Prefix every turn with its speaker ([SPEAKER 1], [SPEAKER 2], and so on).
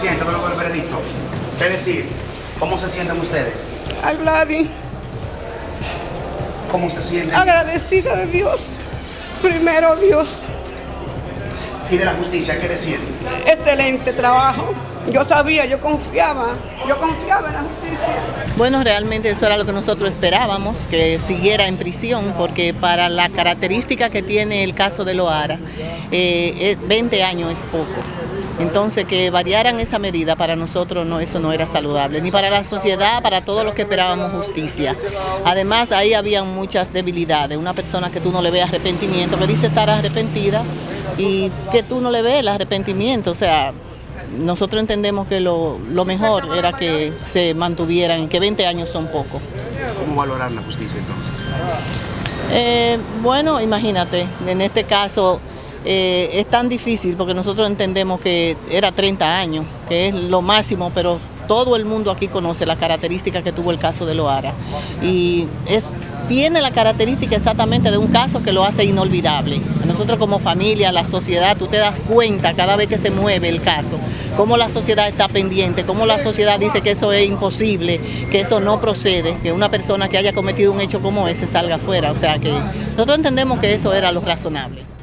[SPEAKER 1] Siente luego del veredicto. ¿Qué decir? ¿Cómo se sienten ustedes?
[SPEAKER 2] A Gladys,
[SPEAKER 1] ¿Cómo se sienten?
[SPEAKER 2] agradecida de Dios. Primero Dios,
[SPEAKER 1] Y de la justicia, ¿qué decir?
[SPEAKER 2] excelente trabajo. Yo sabía, yo confiaba, yo confiaba en la justicia.
[SPEAKER 3] Bueno, realmente eso era lo que nosotros esperábamos, que siguiera en prisión, porque para la característica que tiene el caso de Loara, eh, eh, 20 años es poco. Entonces, que variaran esa medida para nosotros, no, eso no era saludable, ni para la sociedad, para todos los que esperábamos justicia. Además, ahí habían muchas debilidades. Una persona que tú no le ves arrepentimiento, que dice estar arrepentida, y que tú no le ves el arrepentimiento, o sea, nosotros entendemos que lo, lo mejor era que se mantuvieran y que 20 años son poco.
[SPEAKER 1] ¿Cómo valorar la justicia entonces?
[SPEAKER 3] Eh, bueno, imagínate, en este caso eh, es tan difícil porque nosotros entendemos que era 30 años, que es lo máximo, pero todo el mundo aquí conoce las características que tuvo el caso de Loara. Y es, tiene la característica exactamente de un caso que lo hace inolvidable. Nosotros como familia, la sociedad, tú te das cuenta cada vez que se mueve el caso, cómo la sociedad está pendiente, cómo la sociedad dice que eso es imposible, que eso no procede, que una persona que haya cometido un hecho como ese salga afuera. O sea que nosotros entendemos que eso era lo razonable.